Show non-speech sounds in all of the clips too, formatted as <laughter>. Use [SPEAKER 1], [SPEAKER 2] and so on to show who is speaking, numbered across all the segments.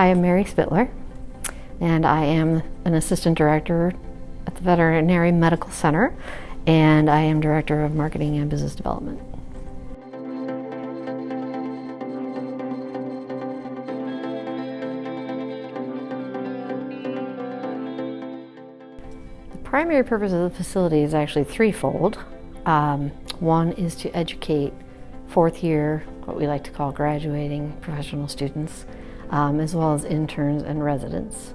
[SPEAKER 1] I am Mary Spittler, and I am an assistant director at the Veterinary Medical Center, and I am director of marketing and business development. The primary purpose of the facility is actually threefold. Um, one is to educate fourth year, what we like to call graduating professional students, um, as well as interns and residents.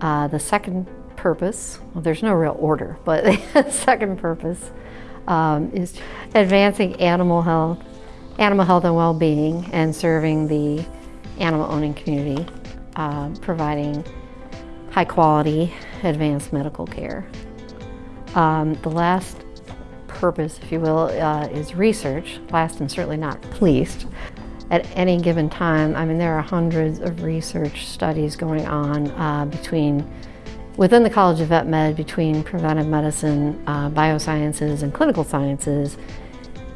[SPEAKER 1] Uh, the second purpose, well, there's no real order, but <laughs> the second purpose um, is advancing animal health, animal health and well-being, and serving the animal owning community, uh, providing high quality advanced medical care. Um, the last purpose, if you will, uh, is research, last and certainly not least. At any given time, I mean, there are hundreds of research studies going on uh, between, within the College of Vet Med, between preventive medicine, uh, biosciences, and clinical sciences.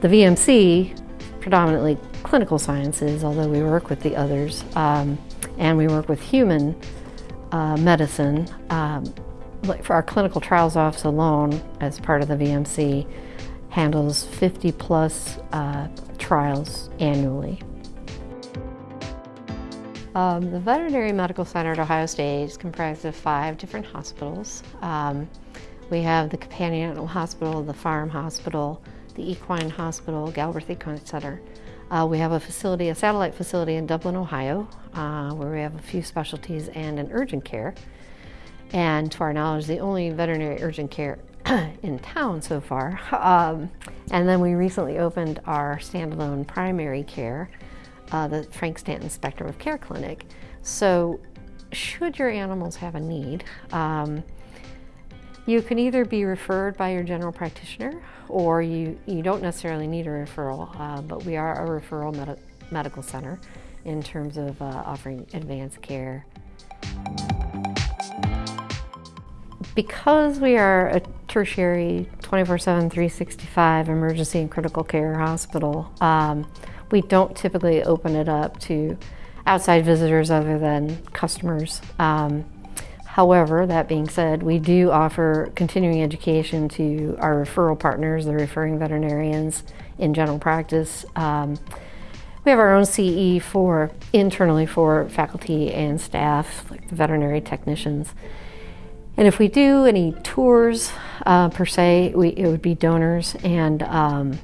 [SPEAKER 1] The VMC, predominantly clinical sciences, although we work with the others, um, and we work with human uh, medicine. Um, for our clinical trials office alone, as part of the VMC, handles 50 plus uh, trials annually. Um, the Veterinary Medical Center at Ohio State is comprised of five different hospitals. Um, we have the Companion Animal Hospital, the Farm Hospital, the Equine Hospital, Galbreath Equine Center. Uh, we have a facility, a satellite facility in Dublin, Ohio, uh, where we have a few specialties and an urgent care. And to our knowledge, the only veterinary urgent care <clears throat> in town so far. Um, and then we recently opened our standalone primary care, uh, the Frank Stanton Spectrum of Care Clinic. So should your animals have a need, um, you can either be referred by your general practitioner or you, you don't necessarily need a referral, uh, but we are a referral med medical center in terms of uh, offering advanced care. Because we are a tertiary 24-7, 365 emergency and critical care hospital, um, we don't typically open it up to outside visitors other than customers. Um, however, that being said, we do offer continuing education to our referral partners, the referring veterinarians in general practice. Um, we have our own CE for internally for faculty and staff, like the veterinary technicians. And if we do any tours uh, per se, we, it would be donors and um,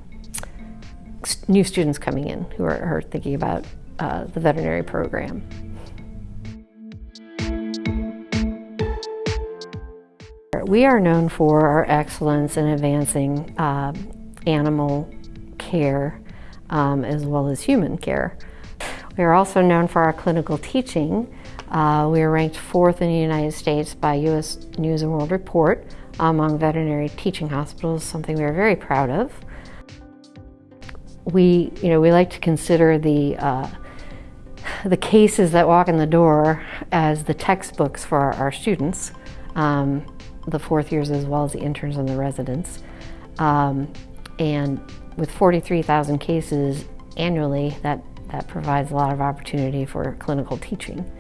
[SPEAKER 1] new students coming in who are, are thinking about uh, the veterinary program. We are known for our excellence in advancing uh, animal care um, as well as human care. We are also known for our clinical teaching uh, we are ranked fourth in the United States by U.S. News & World Report among veterinary teaching hospitals, something we are very proud of. We, you know, we like to consider the, uh, the cases that walk in the door as the textbooks for our, our students, um, the fourth years as well as the interns and the residents. Um, and with 43,000 cases annually, that, that provides a lot of opportunity for clinical teaching.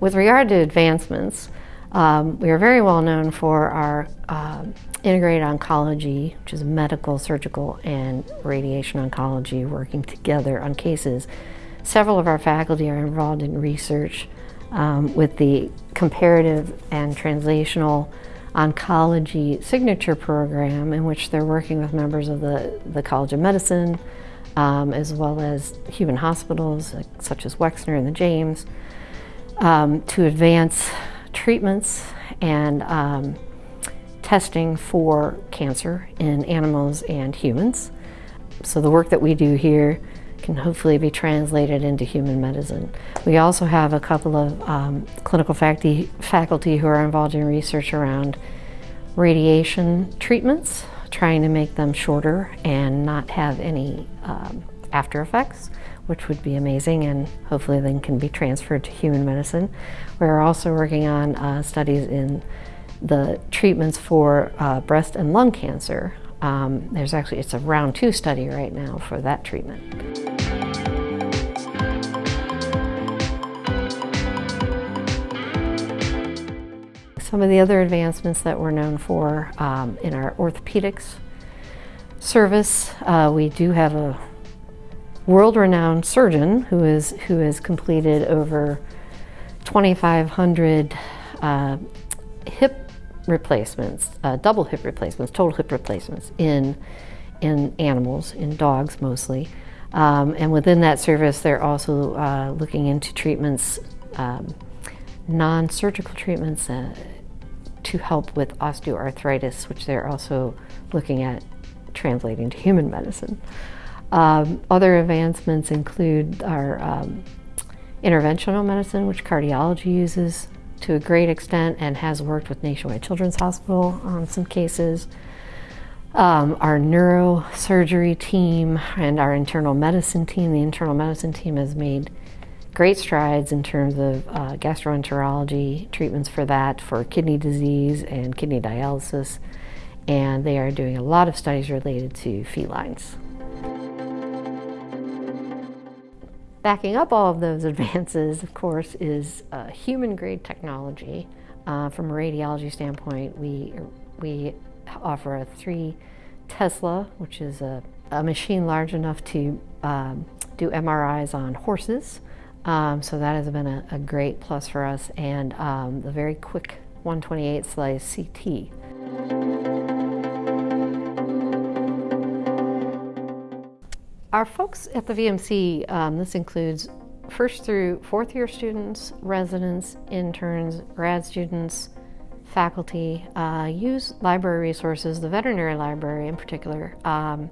[SPEAKER 1] With regard to advancements, um, we are very well known for our um, integrated oncology, which is medical, surgical, and radiation oncology working together on cases. Several of our faculty are involved in research um, with the comparative and translational oncology signature program in which they're working with members of the, the College of Medicine, um, as well as human hospitals such as Wexner and the James, um, to advance treatments and um, testing for cancer in animals and humans. So the work that we do here can hopefully be translated into human medicine. We also have a couple of um, clinical faculty, faculty who are involved in research around radiation treatments, trying to make them shorter and not have any um, after effects which would be amazing and hopefully then can be transferred to human medicine. We're also working on uh, studies in the treatments for uh, breast and lung cancer, Um, there's actually, it's a round two study right now for that treatment. Some of the other advancements that we're known for um, in our orthopedics service, uh, we do have a world-renowned surgeon who is who has completed over 2,500 uh, hip replacements, uh, double hip replacements, total hip replacements in in animals, in dogs mostly. Um, and within that service, they're also uh, looking into treatments, um, non-surgical treatments uh, to help with osteoarthritis, which they're also looking at translating to human medicine. Um, other advancements include our um, interventional medicine, which cardiology uses to a great extent and has worked with Nationwide Children's Hospital on some cases. Um, our neurosurgery team and our internal medicine team, the internal medicine team has made great strides in terms of uh, gastroenterology treatments for that, for kidney disease and kidney dialysis, and they are doing a lot of studies related to felines. Backing up all of those <laughs> advances, of course, is uh, human-grade technology. Uh, from a radiology standpoint, we, we offer a 3 Tesla, which is a, a machine large enough to um, do MRIs on horses. Um, so that has been a, a, great plus for us, and um, the very quick 128 slice CT. Our folks at the VMC, um, this includes first through fourth year students, residents, interns, grad students, faculty, uh, use library resources, the veterinary library in particular, um,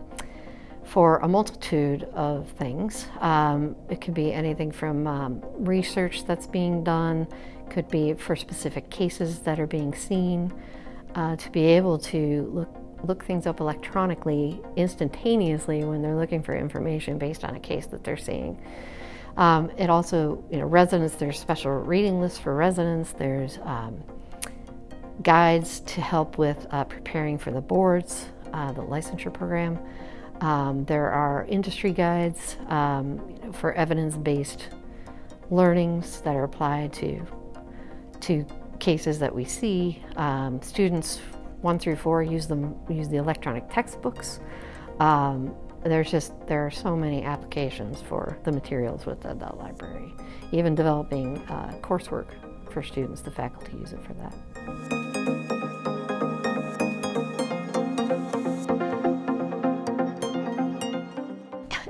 [SPEAKER 1] for a multitude of things. Um, it could be anything from um, research that's being done, could be for specific cases that are being seen, uh, to be able to look look things up electronically instantaneously when they're looking for information based on a case that they're seeing. Um, it also, you know, residents, there's special reading lists for residents, there's um, guides to help with uh, preparing for the boards, uh, the licensure program. Um, there are industry guides um, for evidence-based learnings that are applied to, to cases that we see. Um, students one through four use them use the electronic textbooks. Um, there's just there are so many applications for the materials with the, the library. Even developing uh, coursework for students, the faculty use it for that.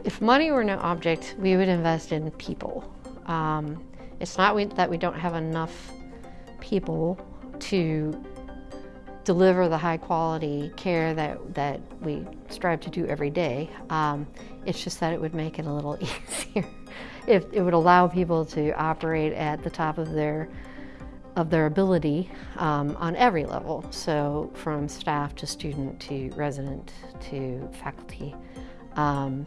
[SPEAKER 1] If money were no object, we would invest in people. Um, it's not we, that we don't have enough people to deliver the high quality care that, that we strive to do every day. Um, it's just that it would make it a little <laughs> easier. if it would allow people to operate at the top of their of their ability um, on every level. So from staff to student to resident to faculty. Um,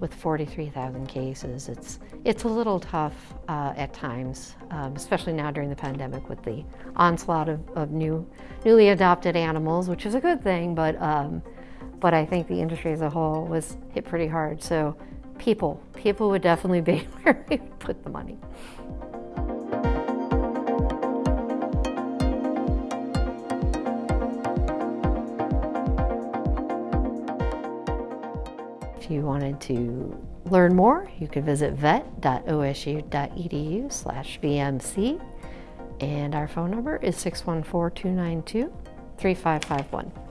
[SPEAKER 1] with 43,000 cases, it's, it's a little tough uh, at times, um, especially now during the pandemic with the onslaught of, of new, newly adopted animals, which is a good thing, but, um, but I think the industry as a whole was hit pretty hard. So people, people would definitely be <laughs> where we put the money. If you wanted to learn more, you could visit vet.osu.edu slash VMC and our phone number is 614-292-3551.